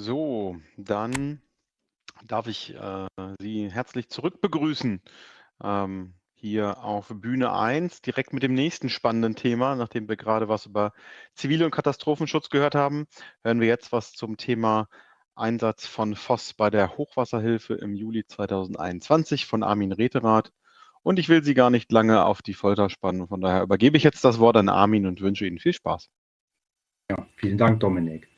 So, dann darf ich äh, Sie herzlich zurückbegrüßen ähm, hier auf Bühne 1, direkt mit dem nächsten spannenden Thema. Nachdem wir gerade was über Zivil- und Katastrophenschutz gehört haben, hören wir jetzt was zum Thema Einsatz von FOSS bei der Hochwasserhilfe im Juli 2021 von Armin Reterath. Und ich will Sie gar nicht lange auf die Folter spannen. Von daher übergebe ich jetzt das Wort an Armin und wünsche Ihnen viel Spaß. Ja, vielen Dank, Dominik.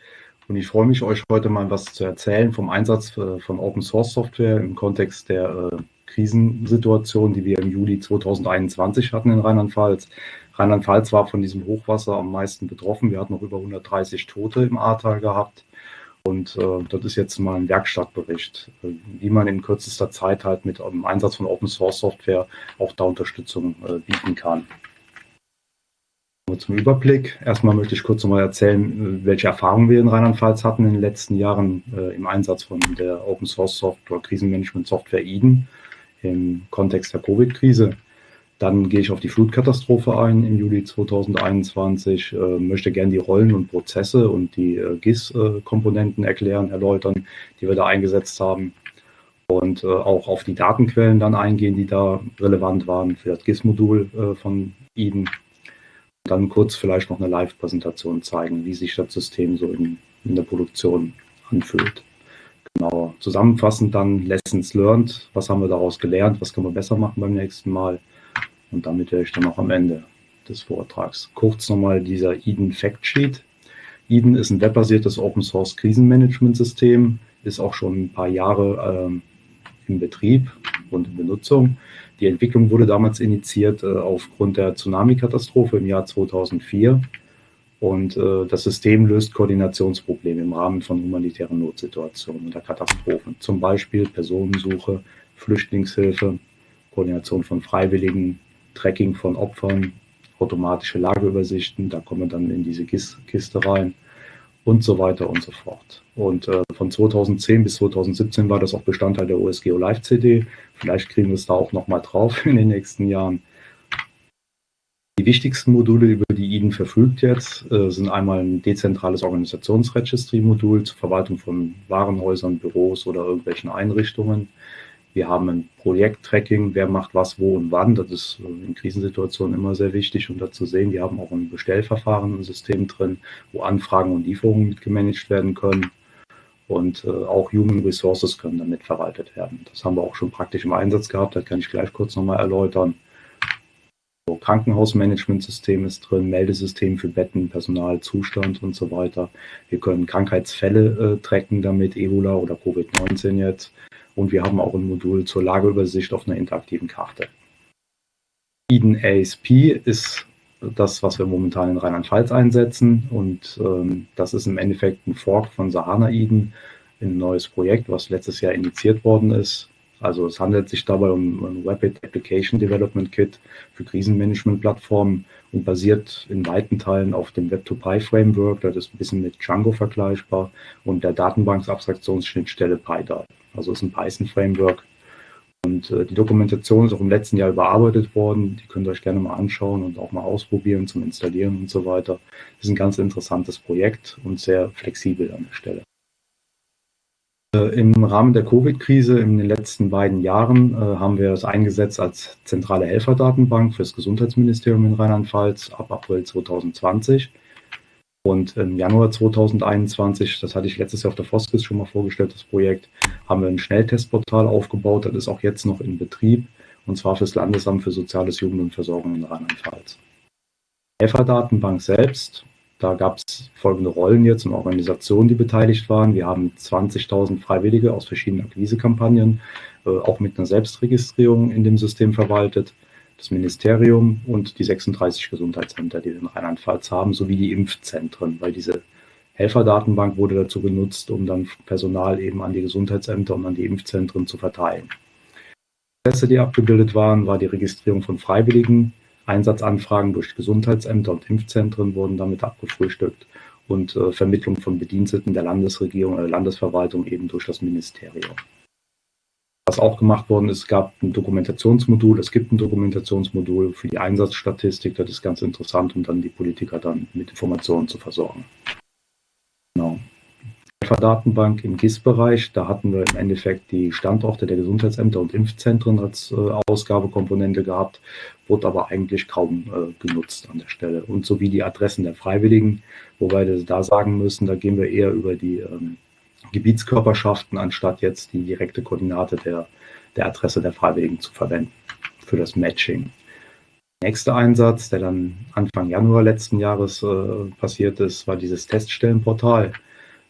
Und ich freue mich, euch heute mal was zu erzählen vom Einsatz äh, von Open Source Software im Kontext der äh, Krisensituation, die wir im Juli 2021 hatten in Rheinland-Pfalz. Rheinland-Pfalz war von diesem Hochwasser am meisten betroffen. Wir hatten noch über 130 Tote im Ahrtal gehabt. Und äh, das ist jetzt mal ein Werkstattbericht, äh, wie man in kürzester Zeit halt mit dem Einsatz von Open Source Software auch da Unterstützung äh, bieten kann. Zum Überblick. Erstmal möchte ich kurz nochmal erzählen, welche Erfahrungen wir in Rheinland-Pfalz hatten in den letzten Jahren äh, im Einsatz von der Open Source Software, Krisenmanagement Software Eden im Kontext der Covid-Krise. Dann gehe ich auf die Flutkatastrophe ein im Juli 2021, äh, möchte gerne die Rollen und Prozesse und die äh, GIS-Komponenten erklären, erläutern, die wir da eingesetzt haben. Und äh, auch auf die Datenquellen dann eingehen, die da relevant waren für das GIS-Modul äh, von Eden dann kurz vielleicht noch eine Live-Präsentation zeigen, wie sich das System so in, in der Produktion anfühlt. Genau. Zusammenfassend dann Lessons learned. Was haben wir daraus gelernt? Was können wir besser machen beim nächsten Mal? Und damit wäre ich dann auch am Ende des Vortrags. Kurz nochmal dieser Eden Fact Sheet. Eden ist ein webbasiertes Open Source Krisenmanagement-System, ist auch schon ein paar Jahre ähm, im Betrieb und in Benutzung. Die Entwicklung wurde damals initiiert äh, aufgrund der Tsunami-Katastrophe im Jahr 2004. Und äh, das System löst Koordinationsprobleme im Rahmen von humanitären Notsituationen oder Katastrophen. Zum Beispiel Personensuche, Flüchtlingshilfe, Koordination von Freiwilligen, Tracking von Opfern, automatische Lageübersichten. Da kommen wir dann in diese Kiste rein und so weiter und so fort. Und äh, von 2010 bis 2017 war das auch Bestandteil der OSGeo Live CD. Vielleicht kriegen wir es da auch nochmal drauf in den nächsten Jahren. Die wichtigsten Module, über die Eden verfügt jetzt, äh, sind einmal ein dezentrales Organisationsregistry-Modul zur Verwaltung von Warenhäusern, Büros oder irgendwelchen Einrichtungen. Wir haben ein Projekttracking, wer macht was, wo und wann. Das ist äh, in Krisensituationen immer sehr wichtig, um da zu sehen. Wir haben auch ein Bestellverfahren im System drin, wo Anfragen und Lieferungen mit gemanagt werden können. Und äh, auch Human Resources können damit verwaltet werden. Das haben wir auch schon praktisch im Einsatz gehabt. Das kann ich gleich kurz nochmal erläutern. So, Krankenhausmanagementsystem ist drin, Meldesystem für Betten, Personal, Zustand und so weiter. Wir können Krankheitsfälle äh, tracken damit, Ebola oder Covid-19 jetzt. Und wir haben auch ein Modul zur Lageübersicht auf einer interaktiven Karte. Eden ASP ist das, was wir momentan in Rheinland-Pfalz einsetzen. Und ähm, das ist im Endeffekt ein Fork von Sahana Eden, ein neues Projekt, was letztes Jahr initiiert worden ist. Also es handelt sich dabei um ein Rapid Application Development Kit für Krisenmanagement-Plattformen und basiert in weiten Teilen auf dem Web2Py-Framework. Das ist ein bisschen mit Django vergleichbar und der Datenbanksabstraktionsschnittstelle PyDAL. Also ist ein Python-Framework. Und äh, die Dokumentation ist auch im letzten Jahr überarbeitet worden. Die könnt ihr euch gerne mal anschauen und auch mal ausprobieren zum Installieren und so weiter. Das ist ein ganz interessantes Projekt und sehr flexibel an der Stelle. Äh, Im Rahmen der Covid-Krise in den letzten beiden Jahren äh, haben wir es eingesetzt als zentrale Helferdatenbank für das Gesundheitsministerium in Rheinland-Pfalz ab April 2020. Und im Januar 2021, das hatte ich letztes Jahr auf der Foskis schon mal vorgestellt, das Projekt, haben wir ein Schnelltestportal aufgebaut. Das ist auch jetzt noch in Betrieb und zwar fürs Landesamt für Soziales Jugend und Versorgung in Rheinland-Pfalz. Helferdatenbank selbst, da gab es folgende Rollen jetzt und Organisationen, die beteiligt waren. Wir haben 20.000 Freiwillige aus verschiedenen Akquisekampagnen, äh, auch mit einer Selbstregistrierung in dem System verwaltet das Ministerium und die 36 Gesundheitsämter, die wir in Rheinland-Pfalz haben, sowie die Impfzentren, weil diese Helferdatenbank wurde dazu genutzt, um dann Personal eben an die Gesundheitsämter und an die Impfzentren zu verteilen. Prozesse, die abgebildet waren, war die Registrierung von Freiwilligen, Einsatzanfragen durch Gesundheitsämter und Impfzentren wurden damit abgefrühstückt und äh, Vermittlung von Bediensteten der Landesregierung oder Landesverwaltung eben durch das Ministerium. Was auch gemacht worden ist, gab ein Dokumentationsmodul, es gibt ein Dokumentationsmodul für die Einsatzstatistik, das ist ganz interessant, um dann die Politiker dann mit Informationen zu versorgen. Genau. Datenbank im GIS-Bereich. Da hatten wir im Endeffekt die Standorte der Gesundheitsämter und Impfzentren als äh, Ausgabekomponente gehabt, wurde aber eigentlich kaum äh, genutzt an der Stelle. Und sowie die Adressen der Freiwilligen, wobei wir da sagen müssen, da gehen wir eher über die ähm, Gebietskörperschaften, anstatt jetzt die direkte Koordinate der, der Adresse der Freiwilligen zu verwenden für das Matching. Nächster Einsatz, der dann Anfang Januar letzten Jahres äh, passiert ist, war dieses Teststellenportal.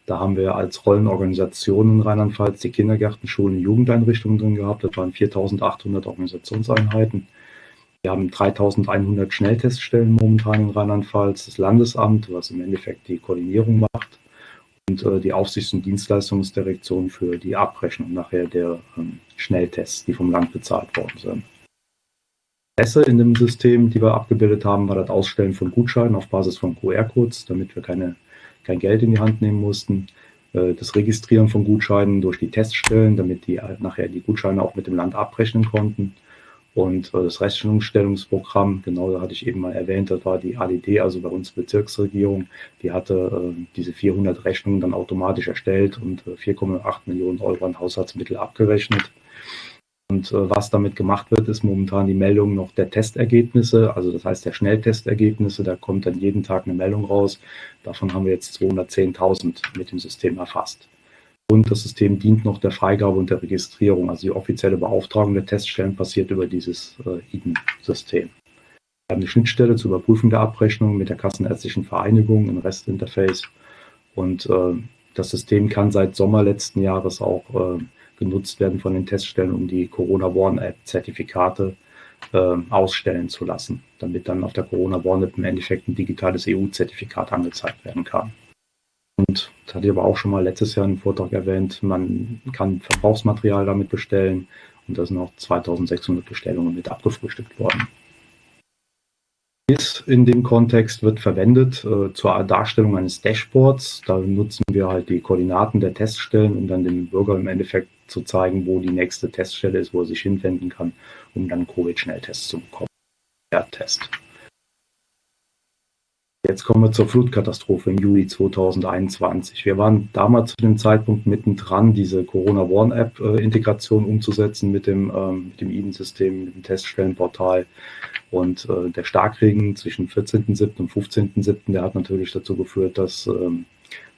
Da haben wir als Rollenorganisation in Rheinland-Pfalz die Kindergärten, Schulen, Jugendeinrichtungen drin gehabt. Das waren 4.800 Organisationseinheiten. Wir haben 3.100 Schnellteststellen momentan in Rheinland-Pfalz, das Landesamt, was im Endeffekt die Koordinierung macht und äh, die Aufsichts- und Dienstleistungsdirektion für die Abrechnung nachher der ähm, Schnelltests, die vom Land bezahlt worden sind. Messe in dem System, die wir abgebildet haben, war das Ausstellen von Gutscheinen auf Basis von QR-Codes, damit wir keine, kein Geld in die Hand nehmen mussten. Äh, das Registrieren von Gutscheinen durch die Teststellen, damit die halt nachher die Gutscheine auch mit dem Land abrechnen konnten. Und äh, das Rechnungsstellungsprogramm, genau da hatte ich eben mal erwähnt, das war die ADD, also bei uns Bezirksregierung, die hatte äh, diese 400 Rechnungen dann automatisch erstellt und 4,8 Millionen Euro an Haushaltsmittel abgerechnet. Und äh, was damit gemacht wird, ist momentan die Meldung noch der Testergebnisse, also das heißt der Schnelltestergebnisse. Da kommt dann jeden Tag eine Meldung raus. Davon haben wir jetzt 210.000 mit dem System erfasst. Und das System dient noch der Freigabe und der Registrierung. Also die offizielle Beauftragung der Teststellen passiert über dieses äh, IDEN-System. Wir haben eine Schnittstelle zur Überprüfung der Abrechnung mit der Kassenärztlichen Vereinigung, ein REST-Interface. Und äh, das System kann seit Sommer letzten Jahres auch äh, genutzt werden von den Teststellen, um die Corona Warn App Zertifikate äh, ausstellen zu lassen, damit dann auf der Corona Warn App im Endeffekt ein digitales EU-Zertifikat angezeigt werden kann. Und das hatte ich aber auch schon mal letztes Jahr im Vortrag erwähnt, man kann Verbrauchsmaterial damit bestellen und da sind auch 2600 Bestellungen mit abgefrühstückt worden ist in dem Kontext wird verwendet äh, zur Darstellung eines Dashboards. Da nutzen wir halt die Koordinaten der Teststellen, um dann dem Bürger im Endeffekt zu zeigen, wo die nächste Teststelle ist, wo er sich hinwenden kann, um dann Covid-Schnelltests zu bekommen. Der Test. Jetzt kommen wir zur Flutkatastrophe im Juli 2021. Wir waren damals zu dem Zeitpunkt mittendran, diese Corona One App äh, Integration umzusetzen mit dem, ähm, mit dem IDEN-System, mit dem Teststellenportal. Und äh, der Starkregen zwischen 14.07. und 15.07., der hat natürlich dazu geführt, dass ähm,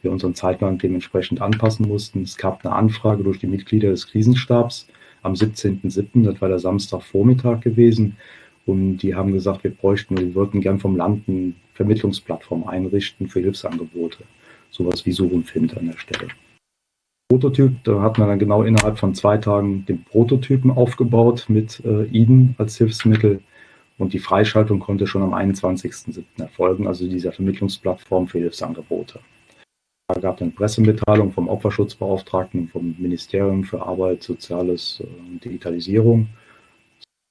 wir unseren Zeitplan dementsprechend anpassen mussten. Es gab eine Anfrage durch die Mitglieder des Krisenstabs am 17.07., das war der Samstagvormittag gewesen. Und die haben gesagt, wir bräuchten, wir würden gern vom Land eine Vermittlungsplattform einrichten für Hilfsangebote. Sowas wie Such und Find an der Stelle. Prototyp, da hat man dann genau innerhalb von zwei Tagen den Prototypen aufgebaut mit äh, IDEN als Hilfsmittel und die Freischaltung konnte schon am 21.07. erfolgen, also dieser Vermittlungsplattform für Hilfsangebote. Da gab es eine Pressemitteilung vom Opferschutzbeauftragten vom Ministerium für Arbeit, Soziales und Digitalisierung.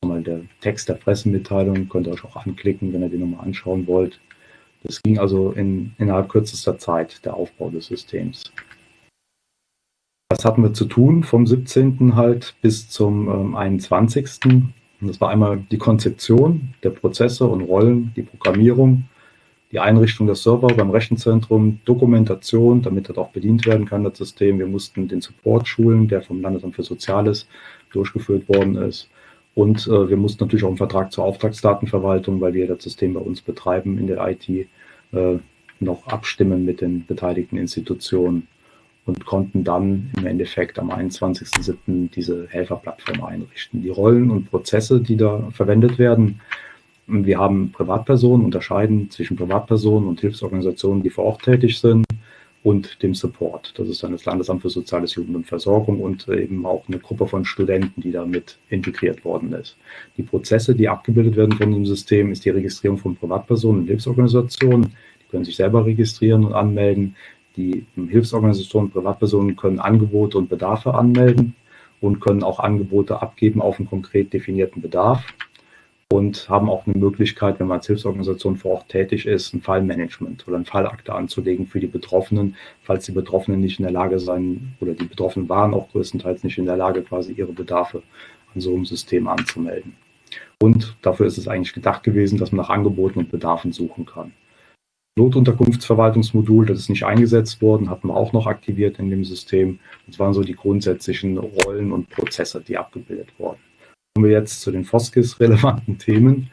Mal der Text der Pressemitteilung, könnt ihr euch auch anklicken, wenn ihr den nochmal anschauen wollt. Das ging also in, innerhalb kürzester Zeit, der Aufbau des Systems. Was hatten wir zu tun vom 17. halt bis zum ähm, 21. Und das war einmal die Konzeption der Prozesse und Rollen, die Programmierung, die Einrichtung der Server beim Rechenzentrum, Dokumentation, damit das auch bedient werden kann, das System. Wir mussten den Support schulen, der vom Landesamt für Soziales durchgeführt worden ist. Und äh, wir mussten natürlich auch einen Vertrag zur Auftragsdatenverwaltung, weil wir das System bei uns betreiben in der IT, äh, noch abstimmen mit den beteiligten Institutionen und konnten dann im Endeffekt am 21.07. diese Helferplattform einrichten. Die Rollen und Prozesse, die da verwendet werden, wir haben Privatpersonen, unterscheiden zwischen Privatpersonen und Hilfsorganisationen, die vor Ort tätig sind und dem Support. Das ist dann das Landesamt für Soziales Jugend und Versorgung und eben auch eine Gruppe von Studenten, die damit integriert worden ist. Die Prozesse, die abgebildet werden von dem System, ist die Registrierung von Privatpersonen und Hilfsorganisationen. Die können sich selber registrieren und anmelden. Die Hilfsorganisationen, Privatpersonen können Angebote und Bedarfe anmelden und können auch Angebote abgeben auf einen konkret definierten Bedarf und haben auch eine Möglichkeit, wenn man als Hilfsorganisation vor Ort tätig ist, ein Fallmanagement oder ein Fallakte anzulegen für die Betroffenen, falls die Betroffenen nicht in der Lage sein oder die Betroffenen waren auch größtenteils nicht in der Lage, quasi ihre Bedarfe an so einem System anzumelden. Und dafür ist es eigentlich gedacht gewesen, dass man nach Angeboten und Bedarfen suchen kann. Notunterkunftsverwaltungsmodul, das ist nicht eingesetzt worden, hatten wir auch noch aktiviert in dem System. Das waren so die grundsätzlichen Rollen und Prozesse, die abgebildet wurden. Kommen wir jetzt zu den FOSGIS-relevanten Themen.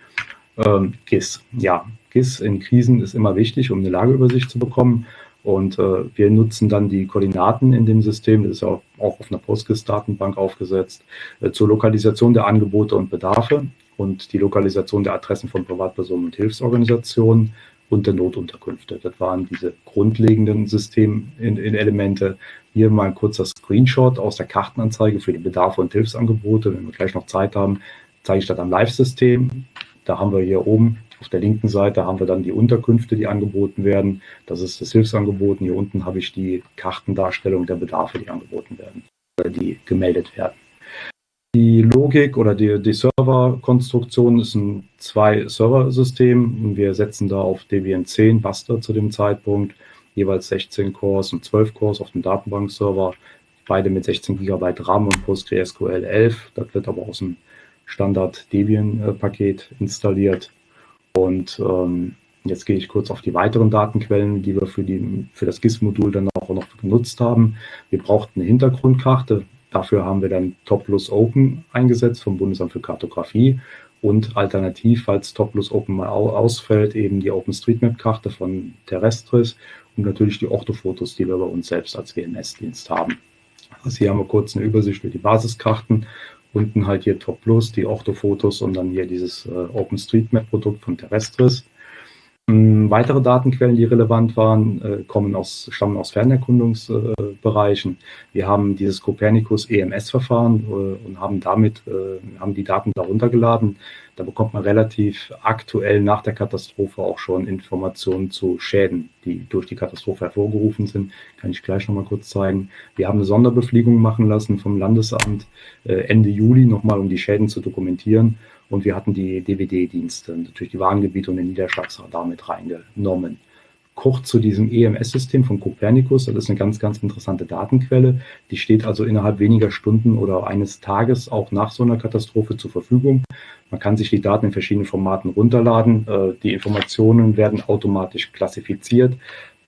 Ähm, GIS. Ja, GIS in Krisen ist immer wichtig, um eine Lageübersicht zu bekommen. Und äh, wir nutzen dann die Koordinaten in dem System, das ist auch, auch auf einer PostGIS-Datenbank aufgesetzt, äh, zur Lokalisation der Angebote und Bedarfe und die Lokalisation der Adressen von Privatpersonen und Hilfsorganisationen und der Notunterkünfte. Das waren diese grundlegenden Systemelemente. Hier mal ein kurzer Screenshot aus der Kartenanzeige für die Bedarfe und Hilfsangebote. Wenn wir gleich noch Zeit haben, zeige ich das am Live-System. Da haben wir hier oben auf der linken Seite haben wir dann die Unterkünfte, die angeboten werden. Das ist das Hilfsangebot. Hier unten habe ich die Kartendarstellung der Bedarfe, die angeboten werden, die gemeldet werden. Die Logik oder die, die Serverkonstruktion ist ein Zwei-Server-System. Wir setzen da auf Debian 10 Buster zu dem Zeitpunkt, jeweils 16 Cores und 12 Cores auf dem Datenbankserver, beide mit 16 GB RAM und PostgreSQL 11. Das wird aber aus dem Standard Debian-Paket installiert. Und ähm, jetzt gehe ich kurz auf die weiteren Datenquellen, die wir für, die, für das GIS-Modul dann auch noch genutzt haben. Wir brauchten eine Hintergrundkarte. Dafür haben wir dann Top Plus Open eingesetzt vom Bundesamt für Kartografie und alternativ, falls Top Plus Open mal ausfällt, eben die OpenStreetMap-Karte von Terrestris und natürlich die Orthofotos, die wir bei uns selbst als WMS-Dienst haben. Also hier haben wir kurz eine Übersicht über die Basiskarten. Unten halt hier Top Plus, die Orthofotos und dann hier dieses äh, OpenStreetMap-Produkt von Terrestris. Ähm, weitere Datenquellen, die relevant waren, äh, kommen aus, stammen aus Fernerkundungsbereichen. Wir haben dieses Copernicus EMS-Verfahren äh, und haben damit äh, haben die Daten darunter geladen. Da bekommt man relativ aktuell nach der Katastrophe auch schon Informationen zu Schäden, die durch die Katastrophe hervorgerufen sind. Kann ich gleich nochmal kurz zeigen. Wir haben eine Sonderbefliegung machen lassen vom Landesamt Ende Juli nochmal, um die Schäden zu dokumentieren. Und wir hatten die DWD-Dienste, natürlich die Warngebiete und den Niederschlagsradar mit reingenommen. Kurz zu diesem EMS-System von Copernicus, das ist eine ganz, ganz interessante Datenquelle. Die steht also innerhalb weniger Stunden oder eines Tages auch nach so einer Katastrophe zur Verfügung. Man kann sich die Daten in verschiedenen Formaten runterladen. Äh, die Informationen werden automatisch klassifiziert.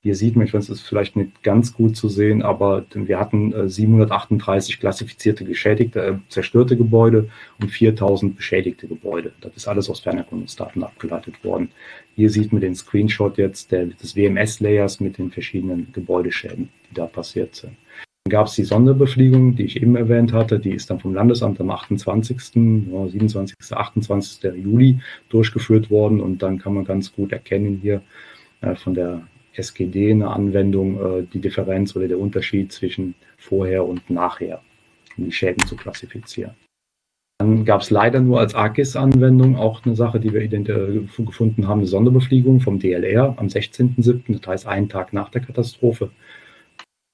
Hier sieht man, ich weiß, es ist vielleicht nicht ganz gut zu sehen, aber wir hatten 738 äh, klassifizierte geschädigte, äh, zerstörte Gebäude und 4000 beschädigte Gebäude. Das ist alles aus Fernerkundungsdaten abgeleitet worden. Hier sieht man den Screenshot jetzt der, des WMS-Layers mit den verschiedenen Gebäudeschäden, die da passiert sind. Dann gab es die Sonderbefliegung, die ich eben erwähnt hatte. Die ist dann vom Landesamt am 28., 27., 28. Juli durchgeführt worden. Und dann kann man ganz gut erkennen hier äh, von der SGD eine Anwendung äh, die Differenz oder der Unterschied zwischen vorher und nachher, um die Schäden zu klassifizieren. Dann gab es leider nur als AGIS-Anwendung auch eine Sache, die wir äh, gefunden haben, eine Sonderbefliegung vom DLR am 16.07., das heißt einen Tag nach der Katastrophe.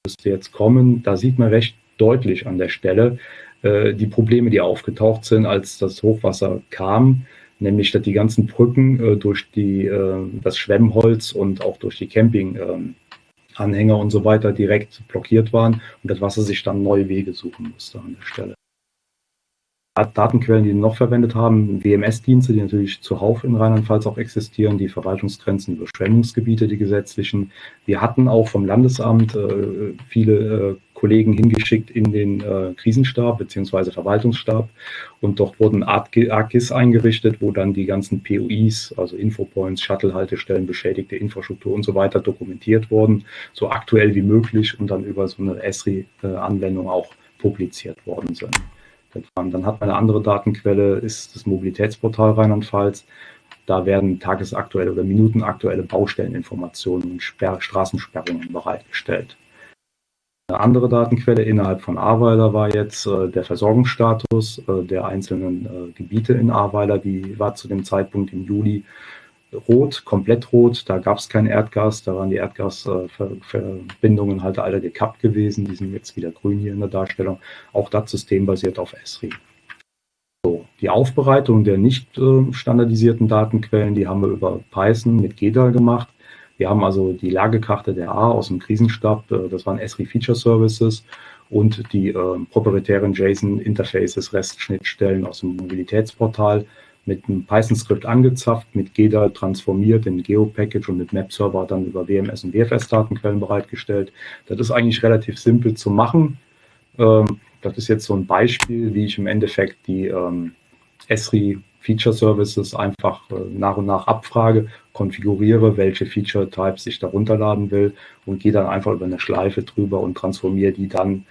Müsste jetzt kommen, da sieht man recht deutlich an der Stelle äh, die Probleme, die aufgetaucht sind, als das Hochwasser kam nämlich dass die ganzen Brücken äh, durch die, äh, das Schwemmholz und auch durch die Campinganhänger und so weiter direkt blockiert waren und das Wasser sich dann neue Wege suchen musste an der Stelle. Datenquellen, die noch verwendet haben, WMS-Dienste, die natürlich zuhauf in Rheinland-Pfalz auch existieren, die Verwaltungsgrenzen, Überschwemmungsgebiete, die gesetzlichen. Wir hatten auch vom Landesamt äh, viele äh, Kollegen hingeschickt in den äh, Krisenstab bzw. Verwaltungsstab und dort wurden AGIS eingerichtet, wo dann die ganzen POIs, also Infopoints, Shuttle-Haltestellen, beschädigte Infrastruktur und so weiter dokumentiert wurden, so aktuell wie möglich und dann über so eine ESRI-Anwendung auch publiziert worden sind. Dann hat man eine andere Datenquelle, ist das Mobilitätsportal Rheinland-Pfalz. Da werden tagesaktuelle oder minutenaktuelle Baustelleninformationen und Sperr Straßensperrungen bereitgestellt. Eine andere Datenquelle innerhalb von Ahrweiler war jetzt äh, der Versorgungsstatus äh, der einzelnen äh, Gebiete in Ahrweiler. Die war zu dem Zeitpunkt im Juli rot, komplett rot. Da gab es kein Erdgas, da waren die Erdgasverbindungen halt alle gekappt gewesen. Die sind jetzt wieder grün hier in der Darstellung. Auch das System basiert auf Esri. So, die Aufbereitung der nicht äh, standardisierten Datenquellen, die haben wir über Python mit GEDAL gemacht. Wir haben also die Lagekarte der A aus dem Krisenstab, äh, das waren Esri Feature Services und die äh, proprietären JSON-Interfaces, REST-Schnittstellen aus dem Mobilitätsportal mit einem Python-Skript angezapft, mit GEDA transformiert in Geo-Package und mit Map-Server dann über WMS und WFS-Datenquellen bereitgestellt. Das ist eigentlich relativ simpel zu machen. Ähm, das ist jetzt so ein Beispiel, wie ich im Endeffekt die ähm, Esri Feature Services einfach äh, nach und nach abfrage, konfiguriere, welche Feature Types ich da runterladen will und gehe dann einfach über eine Schleife drüber und transformiere die dann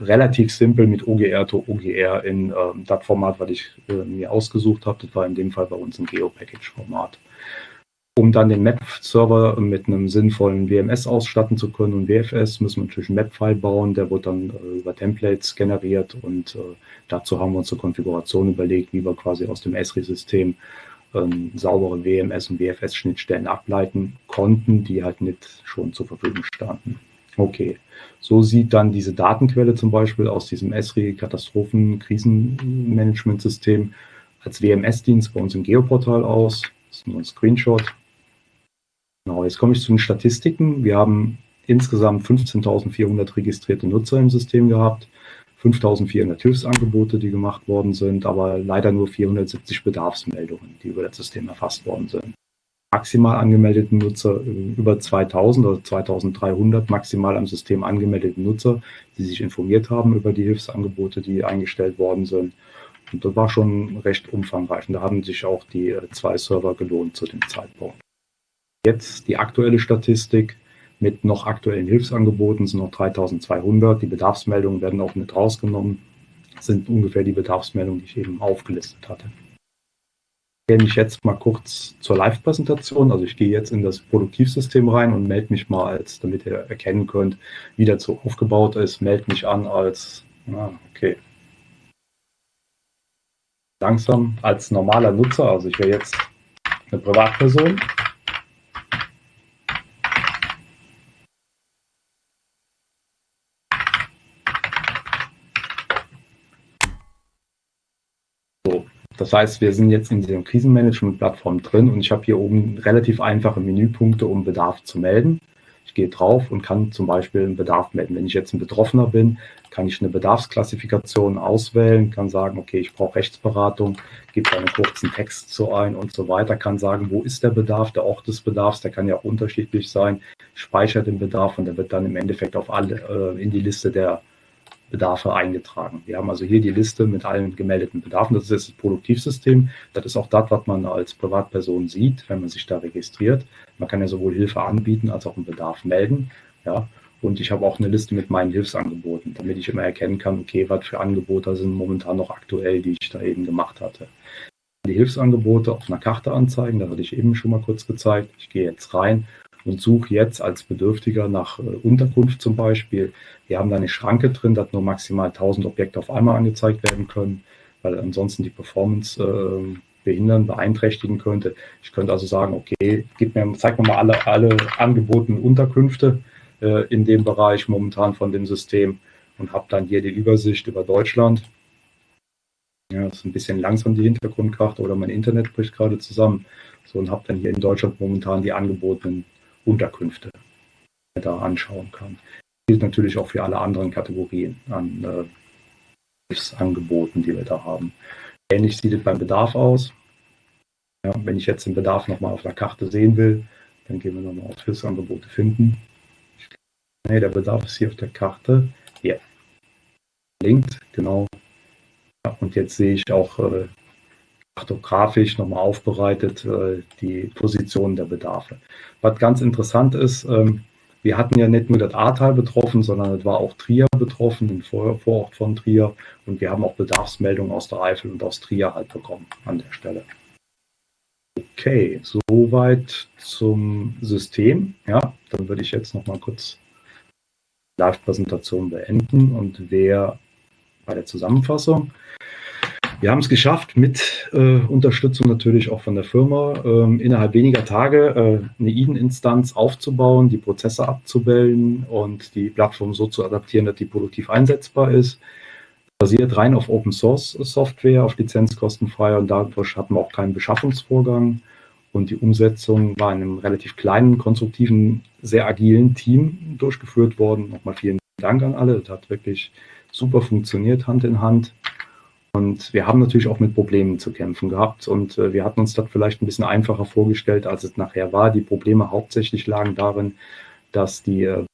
relativ simpel mit OGR to OGR in äh, das Format, was ich äh, mir ausgesucht habe. Das war in dem Fall bei uns ein Geo-Package-Format. Um dann den Map-Server mit einem sinnvollen WMS ausstatten zu können und WFS, müssen wir natürlich einen Map-File bauen. Der wird dann äh, über Templates generiert und äh, dazu haben wir uns eine Konfiguration überlegt, wie wir quasi aus dem Esri-System ähm, saubere WMS- und WFS-Schnittstellen ableiten konnten, die halt nicht schon zur Verfügung standen. Okay, so sieht dann diese Datenquelle zum Beispiel aus diesem Esri-Katastrophen-Krisenmanagement-System als WMS-Dienst bei uns im Geoportal aus. Das ist nur ein Screenshot. Genau, jetzt komme ich zu den Statistiken. Wir haben insgesamt 15.400 registrierte Nutzer im System gehabt, 5.400 Hilfsangebote, die gemacht worden sind, aber leider nur 470 Bedarfsmeldungen, die über das System erfasst worden sind maximal angemeldeten Nutzer äh, über 2000 oder 2300 maximal am System angemeldeten Nutzer, die sich informiert haben über die Hilfsangebote, die eingestellt worden sind. Und das war schon recht umfangreich. Und da haben sich auch die äh, zwei Server gelohnt zu dem Zeitpunkt. Jetzt die aktuelle Statistik mit noch aktuellen Hilfsangeboten sind noch 3200. Die Bedarfsmeldungen werden auch mit rausgenommen. Sind ungefähr die Bedarfsmeldungen, die ich eben aufgelistet hatte gehe mich jetzt mal kurz zur Live-Präsentation. Also ich gehe jetzt in das Produktivsystem rein und melde mich mal als, damit ihr erkennen könnt, wie das so aufgebaut ist, melde mich an als, ah, okay, langsam als normaler Nutzer. Also ich wäre jetzt eine Privatperson Das heißt, wir sind jetzt in dieser Krisenmanagement-Plattform drin und ich habe hier oben relativ einfache Menüpunkte, um Bedarf zu melden. Ich gehe drauf und kann zum Beispiel einen Bedarf melden. Wenn ich jetzt ein Betroffener bin, kann ich eine Bedarfsklassifikation auswählen, kann sagen, okay, ich brauche Rechtsberatung, gebe einen kurzen Text zu ein und so weiter, kann sagen, wo ist der Bedarf, der Ort des Bedarfs, der kann ja auch unterschiedlich sein, speichert den Bedarf und der wird dann im Endeffekt auf alle äh, in die Liste der Bedarfe eingetragen. Wir haben also hier die Liste mit allen gemeldeten Bedarfen. Das ist das Produktivsystem. Das ist auch das, was man als Privatperson sieht, wenn man sich da registriert. Man kann ja sowohl Hilfe anbieten als auch einen Bedarf melden. Ja, und ich habe auch eine Liste mit meinen Hilfsangeboten, damit ich immer erkennen kann, okay, was für Angebote sind momentan noch aktuell, die ich da eben gemacht hatte. Die Hilfsangebote auf einer Karte anzeigen, da hatte ich eben schon mal kurz gezeigt. Ich gehe jetzt rein und suche jetzt als Bedürftiger nach äh, Unterkunft zum Beispiel. Wir haben da eine Schranke drin, dass nur maximal 1000 Objekte auf einmal angezeigt werden können, weil ansonsten die Performance äh, behindern, beeinträchtigen könnte. Ich könnte also sagen, okay, gib mir, zeig mir mal alle, alle angebotenen Unterkünfte äh, in dem Bereich momentan von dem System und habe dann hier die Übersicht über Deutschland. Ja, das ist ein bisschen langsam die Hintergrundkarte oder mein Internet bricht gerade zusammen. So und habe dann hier in Deutschland momentan die angebotenen Unterkünfte da anschauen kann. Das gilt natürlich auch für alle anderen Kategorien an äh, Hilfsangeboten, die wir da haben. Ähnlich sieht es beim Bedarf aus. Ja, wenn ich jetzt den Bedarf nochmal auf der Karte sehen will, dann gehen wir nochmal auf Hilfsangebote finden. Nee, der Bedarf ist hier auf der Karte. Hier. Linkt, genau. Ja, und jetzt sehe ich auch äh, kartografisch nochmal aufbereitet, äh, die Position der Bedarfe. Was ganz interessant ist, ähm, wir hatten ja nicht nur das Ahrtal betroffen, sondern es war auch Trier betroffen, den Vor Vorort von Trier. Und wir haben auch Bedarfsmeldungen aus der Eifel und aus Trier halt bekommen an der Stelle. Okay, soweit zum System. Ja, dann würde ich jetzt noch mal kurz die Live-Präsentation beenden und wer bei der Zusammenfassung. Wir haben es geschafft, mit äh, Unterstützung natürlich auch von der Firma, äh, innerhalb weniger Tage äh, eine Eden-Instanz aufzubauen, die Prozesse abzubilden und die Plattform so zu adaptieren, dass die produktiv einsetzbar ist. Basiert rein auf Open Source Software, auf lizenzkostenfrei und dadurch hatten wir auch keinen Beschaffungsvorgang. Und die Umsetzung war in einem relativ kleinen, konstruktiven, sehr agilen Team durchgeführt worden. Nochmal vielen Dank an alle. Das hat wirklich super funktioniert, Hand in Hand. Und wir haben natürlich auch mit Problemen zu kämpfen gehabt und äh, wir hatten uns das vielleicht ein bisschen einfacher vorgestellt, als es nachher war. Die Probleme hauptsächlich lagen darin, dass die äh,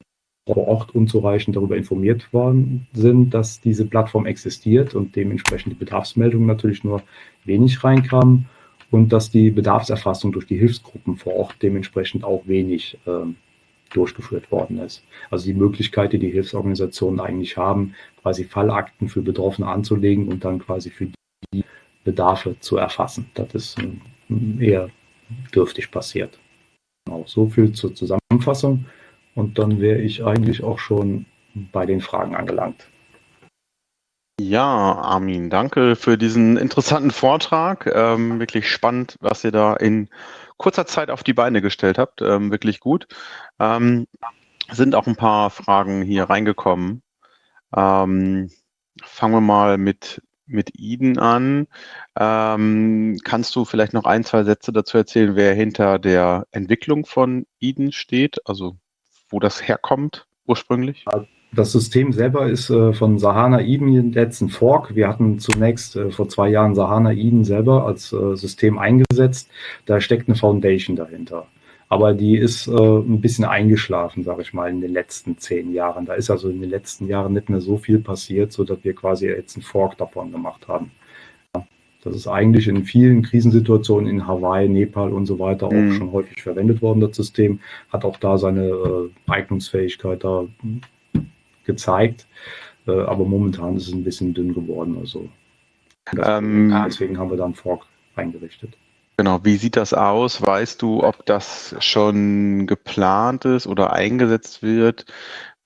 vor Ort unzureichend darüber informiert worden sind, dass diese Plattform existiert und dementsprechend die Bedarfsmeldungen natürlich nur wenig reinkamen und dass die Bedarfserfassung durch die Hilfsgruppen vor Ort dementsprechend auch wenig äh, durchgeführt worden ist. Also die Möglichkeit, die die Hilfsorganisationen eigentlich haben, quasi Fallakten für Betroffene anzulegen und dann quasi für die Bedarfe zu erfassen. Das ist eher dürftig passiert. Genau, so viel zur Zusammenfassung. Und dann wäre ich eigentlich auch schon bei den Fragen angelangt. Ja, Armin, danke für diesen interessanten Vortrag. Ähm, wirklich spannend, was ihr da in kurzer Zeit auf die Beine gestellt habt. Ähm, wirklich gut. Ähm, sind auch ein paar Fragen hier reingekommen. Ähm, fangen wir mal mit, mit Eden an. Ähm, kannst du vielleicht noch ein, zwei Sätze dazu erzählen, wer hinter der Entwicklung von Eden steht? Also wo das herkommt ursprünglich? Das System selber ist äh, von Sahana Eden jetzt ein Fork. Wir hatten zunächst äh, vor zwei Jahren Sahana Eden selber als äh, System eingesetzt. Da steckt eine Foundation dahinter. Aber die ist äh, ein bisschen eingeschlafen, sage ich mal, in den letzten zehn Jahren. Da ist also in den letzten Jahren nicht mehr so viel passiert, sodass wir quasi jetzt einen Fork davon gemacht haben. Das ist eigentlich in vielen Krisensituationen in Hawaii, Nepal und so weiter auch mhm. schon häufig verwendet worden, das System. Hat auch da seine äh, Eignungsfähigkeit da gezeigt. Äh, aber momentan ist es ein bisschen dünn geworden. Also ähm, deswegen haben wir da einen Fork eingerichtet. Genau, wie sieht das aus? Weißt du, ob das schon geplant ist oder eingesetzt wird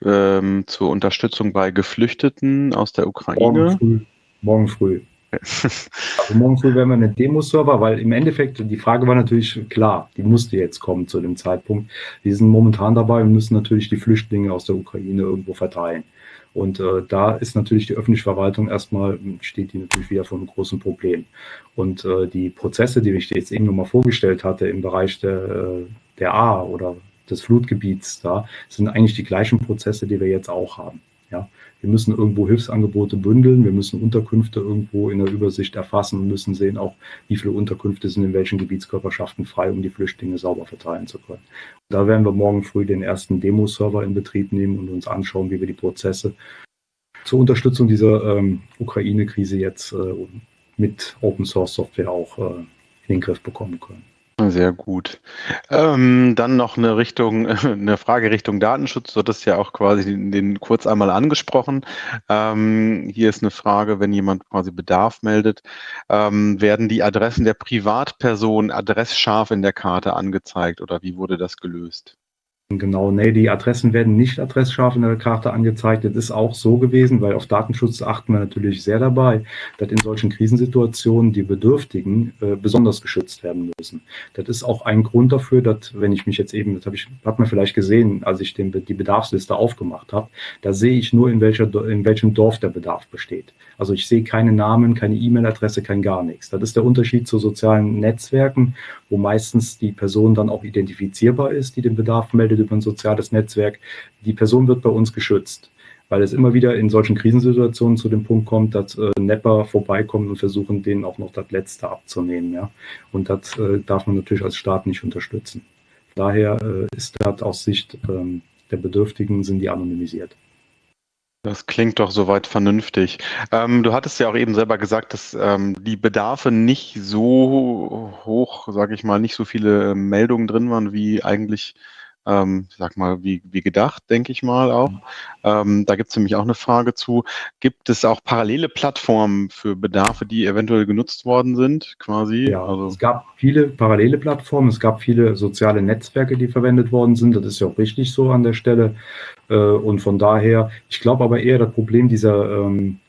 ähm, zur Unterstützung bei Geflüchteten aus der Ukraine? Morgen früh. Morgen früh. Also morgen früh werden wir eine Demo-Server, weil im Endeffekt die Frage war natürlich klar, die musste jetzt kommen zu dem Zeitpunkt. Wir sind momentan dabei und müssen natürlich die Flüchtlinge aus der Ukraine irgendwo verteilen. Und äh, da ist natürlich die öffentliche Verwaltung erstmal, steht die natürlich wieder vor einem großen Problem. Und äh, die Prozesse, die ich jetzt eben nochmal vorgestellt hatte im Bereich der, äh, der A oder des Flutgebiets da, sind eigentlich die gleichen Prozesse, die wir jetzt auch haben. Ja, wir müssen irgendwo Hilfsangebote bündeln, wir müssen Unterkünfte irgendwo in der Übersicht erfassen und müssen sehen auch, wie viele Unterkünfte sind in welchen Gebietskörperschaften frei, um die Flüchtlinge sauber verteilen zu können. Da werden wir morgen früh den ersten Demo-Server in Betrieb nehmen und uns anschauen, wie wir die Prozesse zur Unterstützung dieser ähm, Ukraine-Krise jetzt äh, mit Open Source Software auch äh, in den Griff bekommen können. Sehr gut. Ähm, dann noch eine Richtung, eine Frage Richtung Datenschutz. Du hattest ja auch quasi den, den kurz einmal angesprochen. Ähm, hier ist eine Frage, wenn jemand quasi Bedarf meldet, ähm, werden die Adressen der Privatperson adressscharf in der Karte angezeigt oder wie wurde das gelöst? Genau, nee, die Adressen werden nicht adressscharf in der Karte angezeigt. Das ist auch so gewesen, weil auf Datenschutz achten wir natürlich sehr dabei, dass in solchen Krisensituationen die Bedürftigen äh, besonders geschützt werden müssen. Das ist auch ein Grund dafür, dass, wenn ich mich jetzt eben, das habe ich, hat man vielleicht gesehen, als ich den, die Bedarfsliste aufgemacht habe, da sehe ich nur, in, welcher, in welchem Dorf der Bedarf besteht. Also ich sehe keine Namen, keine E-Mail-Adresse, kein gar nichts. Das ist der Unterschied zu sozialen Netzwerken, wo meistens die Person dann auch identifizierbar ist, die den Bedarf meldet über ein soziales Netzwerk. Die Person wird bei uns geschützt, weil es immer wieder in solchen Krisensituationen zu dem Punkt kommt, dass äh, Nepper vorbeikommen und versuchen, denen auch noch das Letzte abzunehmen. Ja? Und das äh, darf man natürlich als Staat nicht unterstützen. Daher äh, ist das aus Sicht ähm, der Bedürftigen sind die anonymisiert. Das klingt doch soweit vernünftig. Ähm, du hattest ja auch eben selber gesagt, dass ähm, die Bedarfe nicht so hoch, sage ich mal, nicht so viele Meldungen drin waren, wie eigentlich ähm, sag mal, wie, wie gedacht, denke ich mal auch. Ähm, da gibt es nämlich auch eine Frage zu. Gibt es auch parallele Plattformen für Bedarfe, die eventuell genutzt worden sind, quasi? Ja, also es gab viele parallele Plattformen, es gab viele soziale Netzwerke, die verwendet worden sind. Das ist ja auch richtig so an der Stelle. Äh, und von daher, ich glaube aber eher, das Problem dieser ähm,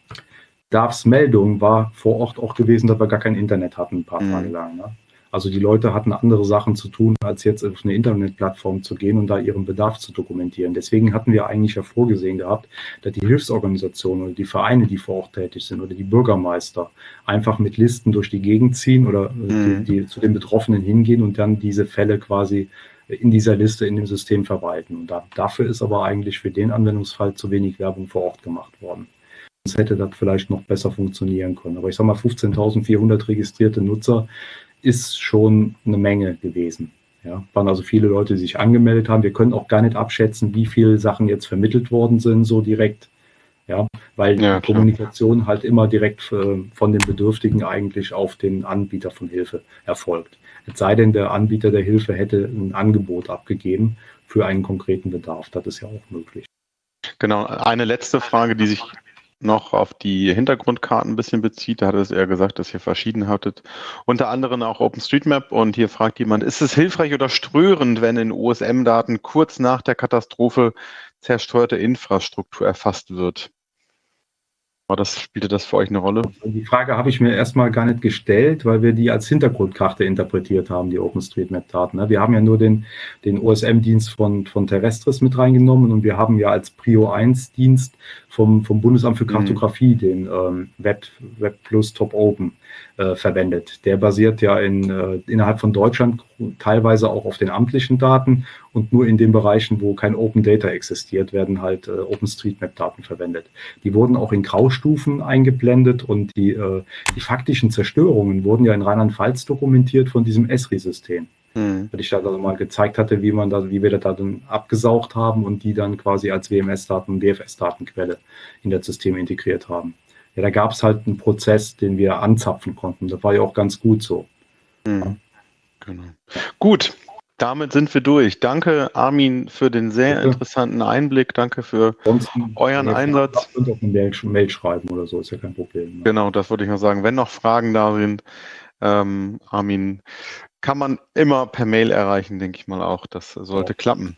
Bedarfsmeldung war vor Ort auch gewesen, dass wir gar kein Internet hatten, ein paar mhm. Tage lang. Ne? Also die Leute hatten andere Sachen zu tun, als jetzt auf eine Internetplattform zu gehen und da ihren Bedarf zu dokumentieren. Deswegen hatten wir eigentlich ja vorgesehen gehabt, dass die Hilfsorganisationen oder die Vereine, die vor Ort tätig sind oder die Bürgermeister einfach mit Listen durch die Gegend ziehen oder mhm. die, die zu den Betroffenen hingehen und dann diese Fälle quasi in dieser Liste in dem System verwalten. Und da, dafür ist aber eigentlich für den Anwendungsfall zu wenig Werbung vor Ort gemacht worden. hätte das vielleicht noch besser funktionieren können. Aber ich sage mal, 15.400 registrierte Nutzer ist schon eine Menge gewesen. Ja, waren also viele Leute, die sich angemeldet haben. Wir können auch gar nicht abschätzen, wie viele Sachen jetzt vermittelt worden sind, so direkt. Ja, weil ja, die Kommunikation halt immer direkt äh, von den Bedürftigen eigentlich auf den Anbieter von Hilfe erfolgt. Es sei denn, der Anbieter der Hilfe hätte ein Angebot abgegeben für einen konkreten Bedarf. Das ist ja auch möglich. Genau, eine letzte Frage, die sich noch auf die Hintergrundkarten ein bisschen bezieht. Da hat es eher gesagt, dass ihr verschieden hattet. Unter anderem auch OpenStreetMap. Und hier fragt jemand, ist es hilfreich oder ströhrend, wenn in OSM-Daten kurz nach der Katastrophe zerstörte Infrastruktur erfasst wird? War das, spielte das für euch eine Rolle? Die Frage habe ich mir erstmal gar nicht gestellt, weil wir die als Hintergrundkarte interpretiert haben, die OpenStreetMap-Daten. Ne? Wir haben ja nur den, den OSM-Dienst von, von Terrestris mit reingenommen und wir haben ja als Prio 1-Dienst vom, vom Bundesamt für mhm. Kartografie mhm. den ähm, Web, Web Plus Top Open äh, verwendet. Der basiert ja in, äh, innerhalb von Deutschland teilweise auch auf den amtlichen Daten und nur in den Bereichen, wo kein Open Data existiert, werden halt äh, OpenStreetMap-Daten verwendet. Die wurden auch in Graustufen eingeblendet und die, äh, die faktischen Zerstörungen wurden ja in Rheinland-Pfalz dokumentiert von diesem ESRI-System. Mhm. Weil ich da also mal gezeigt hatte, wie man da, wie wir das dann abgesaugt haben und die dann quasi als WMS-Daten und DFS-Datenquelle in das System integriert haben ja, da gab es halt einen Prozess, den wir anzapfen konnten. Das war ja auch ganz gut so. Mhm. Genau. Gut, damit sind wir durch. Danke, Armin, für den sehr Bitte. interessanten Einblick. Danke für Ansonsten, euren Einsatz. Und auch eine Mail, Mail, schreiben oder so, ist ja kein Problem. Ne? Genau, das wollte ich noch sagen. Wenn noch Fragen da sind, ähm, Armin, kann man immer per Mail erreichen, denke ich mal auch. Das sollte ja. klappen.